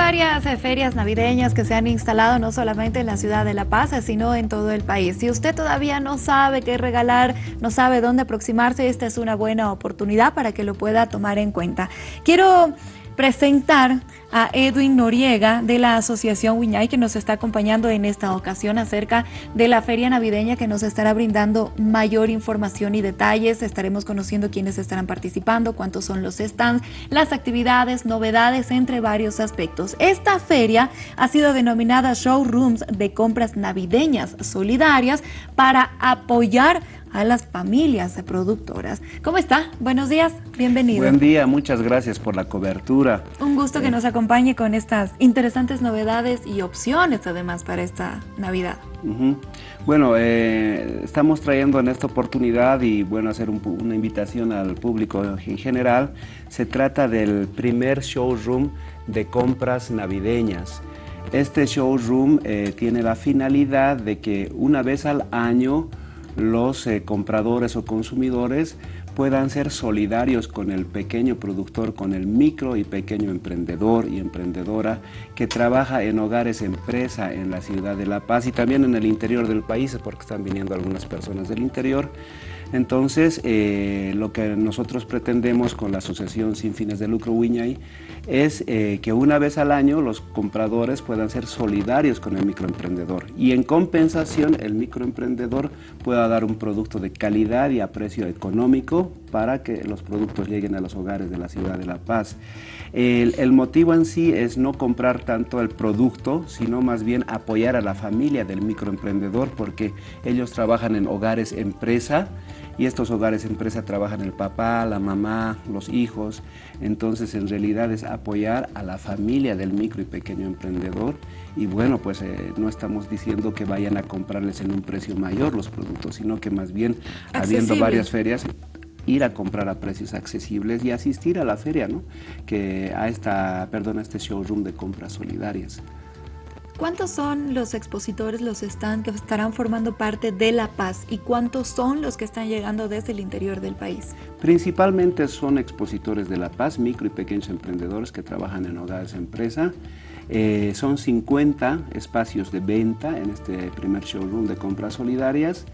varias eh, ferias navideñas que se han instalado no solamente en la ciudad de La Paz, sino en todo el país. Si usted todavía no sabe qué regalar, no sabe dónde aproximarse, esta es una buena oportunidad para que lo pueda tomar en cuenta. Quiero presentar a Edwin Noriega de la Asociación Wiñay que nos está acompañando en esta ocasión acerca de la feria navideña que nos estará brindando mayor información y detalles. Estaremos conociendo quiénes estarán participando, cuántos son los stands, las actividades, novedades, entre varios aspectos. Esta feria ha sido denominada Showrooms de Compras Navideñas Solidarias para apoyar a las familias productoras. ¿Cómo está? Buenos días, bienvenido. Buen día, muchas gracias por la cobertura. Un gusto que eh, nos acompañe con estas interesantes novedades y opciones además para esta Navidad. Bueno, eh, estamos trayendo en esta oportunidad y bueno, hacer una invitación al público en general. Se trata del primer showroom de compras navideñas. Este showroom eh, tiene la finalidad de que una vez al año los eh, compradores o consumidores puedan ser solidarios con el pequeño productor, con el micro y pequeño emprendedor y emprendedora que trabaja en hogares empresa en la ciudad de La Paz y también en el interior del país, porque están viniendo algunas personas del interior. Entonces, eh, lo que nosotros pretendemos con la Asociación Sin Fines de Lucro Wiñay es eh, que una vez al año los compradores puedan ser solidarios con el microemprendedor y en compensación el microemprendedor pueda dar un producto de calidad y a precio económico para que los productos lleguen a los hogares de la ciudad de La Paz. El, el motivo en sí es no comprar tanto el producto, sino más bien apoyar a la familia del microemprendedor porque ellos trabajan en hogares empresa, y estos hogares empresa trabajan el papá, la mamá, los hijos, entonces en realidad es apoyar a la familia del micro y pequeño emprendedor. Y bueno, pues eh, no estamos diciendo que vayan a comprarles en un precio mayor los productos, sino que más bien habiendo varias ferias ir a comprar a precios accesibles y asistir a la feria, ¿no? Que a esta, perdón, a este showroom de compras solidarias. ¿Cuántos son los expositores, los stands que estarán formando parte de La Paz y cuántos son los que están llegando desde el interior del país? Principalmente son expositores de La Paz, micro y pequeños emprendedores que trabajan en hogares empresa. Eh, son 50 espacios de venta en este primer showroom de compras solidarias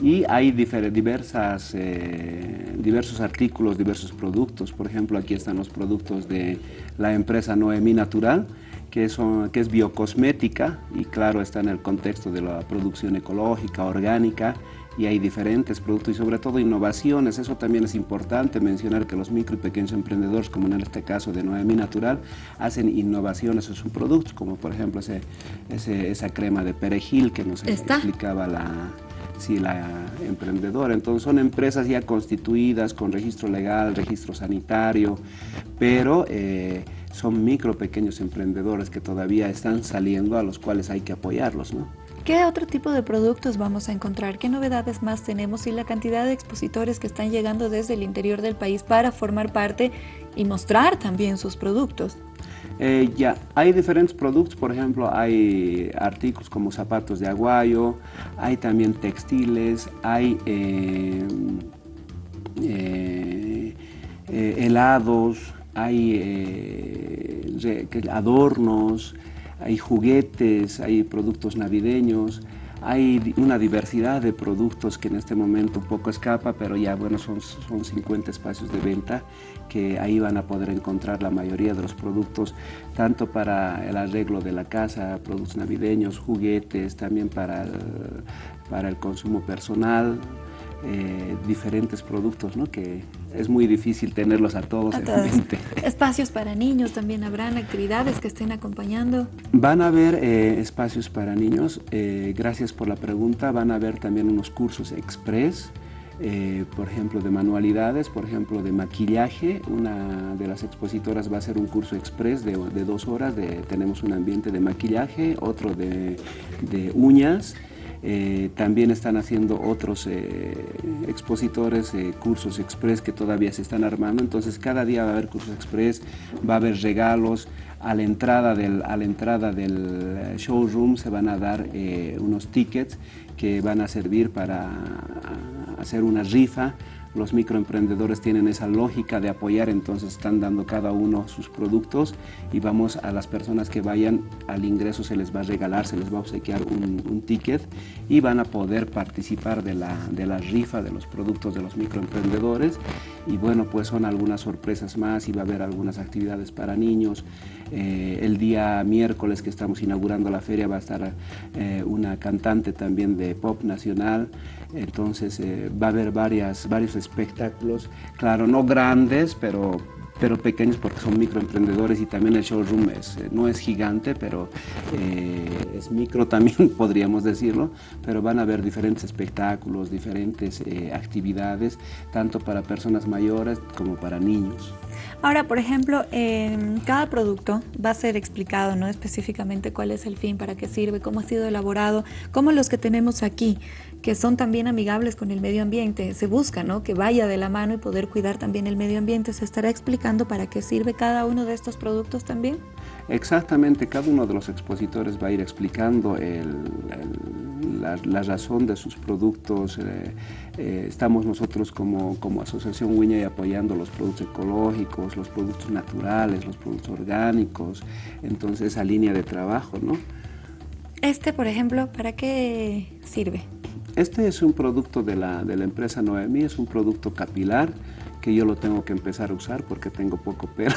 y hay diversas, eh, diversos artículos, diversos productos. Por ejemplo, aquí están los productos de la empresa Noemí Natural, que, son, que es biocosmética y claro está en el contexto de la producción ecológica, orgánica y hay diferentes productos y sobre todo innovaciones. Eso también es importante mencionar que los micro y pequeños emprendedores, como en este caso de Noemi Natural, hacen innovaciones en sus productos, como por ejemplo ese, esa crema de perejil que nos explicaba la, sí, la emprendedora. Entonces son empresas ya constituidas con registro legal, registro sanitario, pero... Eh, son micro, pequeños emprendedores que todavía están saliendo, a los cuales hay que apoyarlos. ¿Qué otro tipo de productos vamos a encontrar? ¿Qué novedades más tenemos? Y la cantidad de expositores que están llegando desde el interior del país para formar parte y mostrar también sus productos. Eh, ya, hay diferentes productos, por ejemplo, hay artículos como zapatos de aguayo, hay también textiles, hay eh, eh, helados, hay adornos, hay juguetes, hay productos navideños, hay una diversidad de productos que en este momento un poco escapa, pero ya bueno, son, son 50 espacios de venta que ahí van a poder encontrar la mayoría de los productos, tanto para el arreglo de la casa, productos navideños, juguetes, también para para el consumo personal, eh, diferentes productos, ¿no? que es muy difícil tenerlos a todos en mente. Espacios para niños también habrán, actividades que estén acompañando. Van a haber eh, espacios para niños, eh, gracias por la pregunta, van a haber también unos cursos express, por ejemplo, de manualidades, por ejemplo, de maquillaje. Una de las expositoras va a hacer un curso express de, dos horas, de, tenemos un ambiente de maquillaje, otro de, de uñas, eh, también están haciendo otros eh, expositores eh, cursos express que todavía se están armando, entonces cada día va a haber cursos express, va a haber regalos, a la entrada del, a la entrada del showroom se van a dar unos tickets que van a servir para hacer una rifa los microemprendedores tienen esa lógica de apoyar, entonces están dando cada uno sus productos y vamos a las personas que vayan al ingreso se les va a regalar, se les va a obsequiar un, ticket y van a poder participar de la, de la rifa de los productos de los microemprendedores y bueno, pues son algunas sorpresas más y va a haber algunas actividades para niños. Eh, el día miércoles que estamos inaugurando la feria va a estar eh, una cantante también de pop nacional, entonces eh, va a haber varias, varios espectáculos, claro, no grandes, pero pero pequeños porque son microemprendedores y también el showroom es, eh, no es gigante, pero eh, es micro también, podríamos decirlo, pero van a haber diferentes espectáculos, diferentes eh, actividades, tanto para personas mayores como para niños. Ahora, por ejemplo, en cada producto va a ser explicado ¿no? específicamente cuál es el fin, para qué sirve, cómo ha sido elaborado, como los que tenemos aquí, que son también amigables con el medio ambiente. Se busca ¿no? que vaya de la mano y poder cuidar también el medio ambiente. ¿Se estará explicando para qué sirve cada uno de estos productos también? Exactamente, cada uno de los expositores va a ir explicando la, razón de sus productos. Eh, eh, estamos nosotros como, como Asociación y apoyando los productos ecológicos, los productos naturales, los productos orgánicos, entonces esa línea de trabajo, ¿no? Este, por ejemplo, ¿para qué sirve? Este es un producto de la, de la empresa Noemi, es un producto capilar que yo lo tengo que empezar a usar porque tengo poco pelo.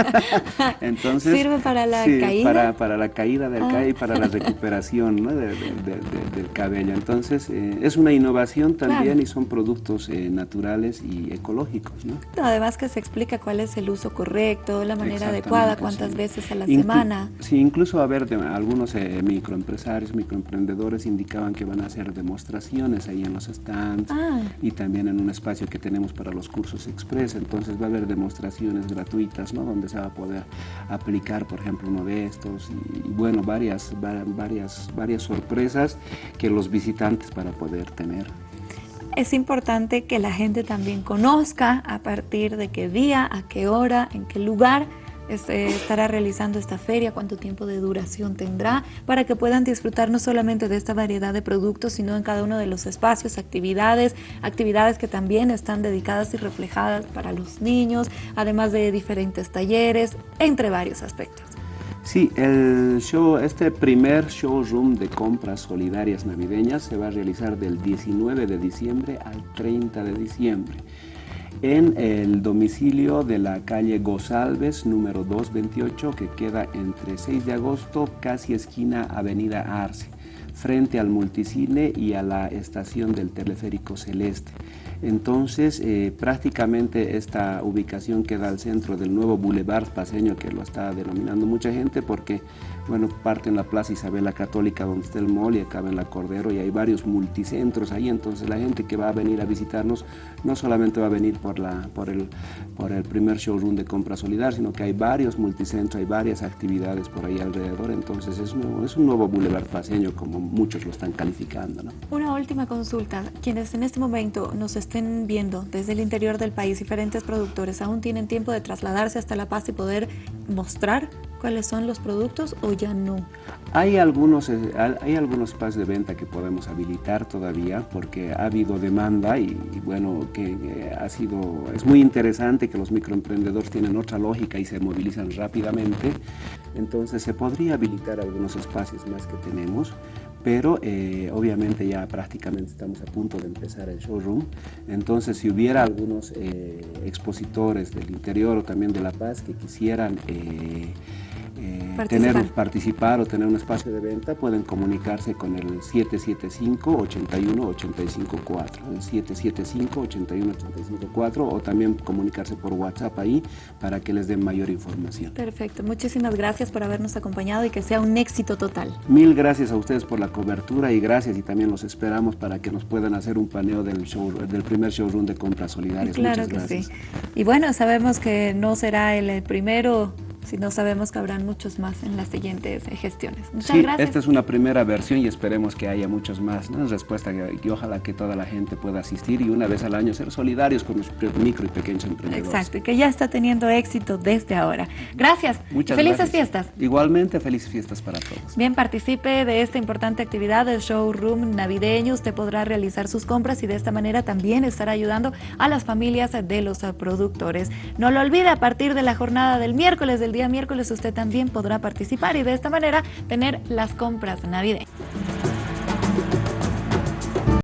Entonces, ¿Sirve para la caída? Para, para, la caída del cabello y para la recuperación del cabello. Entonces, eh, es una innovación también y son productos eh, naturales y ecológicos. ¿no? Además que se explica cuál es el uso correcto, la manera adecuada, cuántas veces a la semana. Sí, incluso a ver, algunos eh, microempresarios, microemprendedores indicaban que van a hacer demostraciones ahí en los stands ah. y también en un espacio que tenemos para los cursos express, entonces va a haber demostraciones gratuitas, ¿no? Donde se va a poder aplicar, por ejemplo, uno de estos y, bueno, varias, varias, varias sorpresas que los visitantes para poder tener. Es importante que la gente también conozca a partir de qué día, a qué hora, en qué lugar este, estará realizando esta feria, cuánto tiempo de duración tendrá, para que puedan disfrutar no solamente de esta variedad de productos, sino en cada uno de los espacios, actividades, actividades que también están dedicadas y reflejadas para los niños, además de diferentes talleres, entre varios aspectos. Sí, el show, este primer showroom de compras solidarias navideñas se va a realizar del 19 de diciembre al 30 de diciembre en el domicilio de la calle Gozalves, número 228, que queda entre 6 de agosto, casi esquina Avenida Arce, frente al multicine y a la estación del teleférico Celeste. Entonces, eh, prácticamente esta ubicación queda al centro del nuevo Boulevard Paseño, que lo está denominando mucha gente, porque bueno, parte en la Plaza Isabel la Católica, donde está el mall, y acaba en la Cordero, y hay varios multicentros ahí, entonces la gente que va a venir a visitarnos no solamente va a venir por, la, por, el, por el primer showroom de compra solidaria, sino que hay varios multicentros, hay varias actividades por ahí alrededor, entonces es, es un nuevo Boulevard Paseño, como muchos lo están calificando. ¿no? Una última consulta, quienes en este momento nos estén viendo desde el interior del país, diferentes productores, ¿aún tienen tiempo de trasladarse hasta La Paz y poder mostrar cuáles son los productos o ya no? Hay algunos, eh, hay algunos espacios de venta que podemos habilitar todavía porque ha habido demanda y, bueno, que ha sido, es muy interesante que los microemprendedores tienen otra lógica y se movilizan rápidamente. Entonces se podría habilitar algunos espacios más que tenemos, pero eh, obviamente ya prácticamente estamos a punto de empezar el showroom. Entonces, si hubiera algunos eh, expositores del interior o también de La Paz que quisieran eh, eh, participar. tener, participar o tener un espacio de venta, pueden comunicarse con el 775-81-854, el 775-81-854 o también comunicarse por WhatsApp ahí para que les den mayor información. Perfecto, muchísimas gracias por habernos acompañado y que sea un éxito total. Mil gracias a ustedes por la cobertura y gracias y también los esperamos para que nos puedan hacer un paneo del, show, del primer showroom de compras solidarias. Claro que sí. Y bueno, sabemos que no será el primero sino sabemos que habrán muchos más en las siguientes eh, gestiones. Muchas sí, esta es una primera versión y esperemos que haya muchos más. ¿no? Respuesta y ojalá que toda la gente pueda asistir y una vez al año ser solidarios con los micro y pequeños emprendedores. Exacto, y que ya está teniendo éxito desde ahora. Gracias. Muchas Felices fiestas. Igualmente, felices fiestas para todos. Bien, participe de esta importante actividad del showroom navideño. Usted podrá realizar sus compras y de esta manera también estará ayudando a las familias de los productores. No lo olvide, a partir de la jornada del miércoles, del día miércoles, usted también podrá participar y de esta manera tener las compras navideñas.